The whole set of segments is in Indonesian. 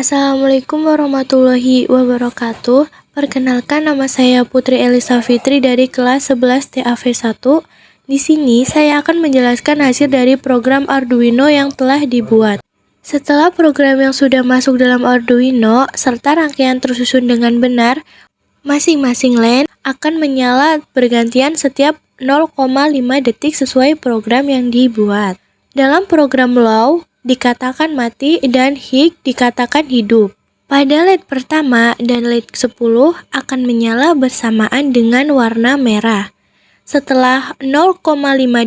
Assalamualaikum warahmatullahi wabarakatuh. Perkenalkan nama saya Putri Elisa Fitri dari kelas 11 TAV1. Di sini saya akan menjelaskan hasil dari program Arduino yang telah dibuat. Setelah program yang sudah masuk dalam Arduino serta rangkaian tersusun dengan benar, masing-masing line akan menyala bergantian setiap 0,5 detik sesuai program yang dibuat. Dalam program low, dikatakan mati dan hig dikatakan hidup. Pada LED pertama dan LED 10 akan menyala bersamaan dengan warna merah. Setelah 0,5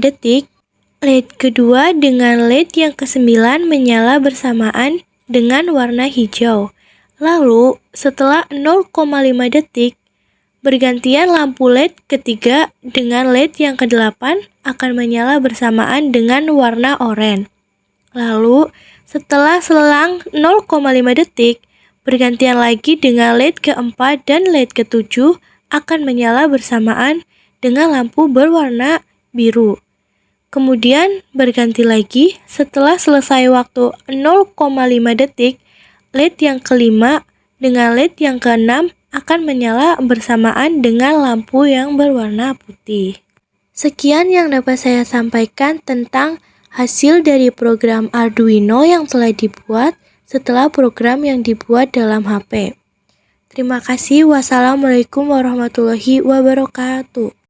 detik, LED kedua dengan LED yang ke-9 menyala bersamaan dengan warna hijau. Lalu, setelah 0,5 detik, bergantian lampu LED ketiga dengan LED yang ke-8 akan menyala bersamaan dengan warna oranye. Lalu, setelah selang 0,5 detik, bergantian lagi dengan LED keempat dan LED ketujuh akan menyala bersamaan dengan lampu berwarna biru. Kemudian berganti lagi setelah selesai waktu 0,5 detik, LED yang kelima dengan LED yang keenam akan menyala bersamaan dengan lampu yang berwarna putih. Sekian yang dapat saya sampaikan tentang hasil dari program Arduino yang telah dibuat setelah program yang dibuat dalam HP. Terima kasih. Wassalamualaikum warahmatullahi wabarakatuh.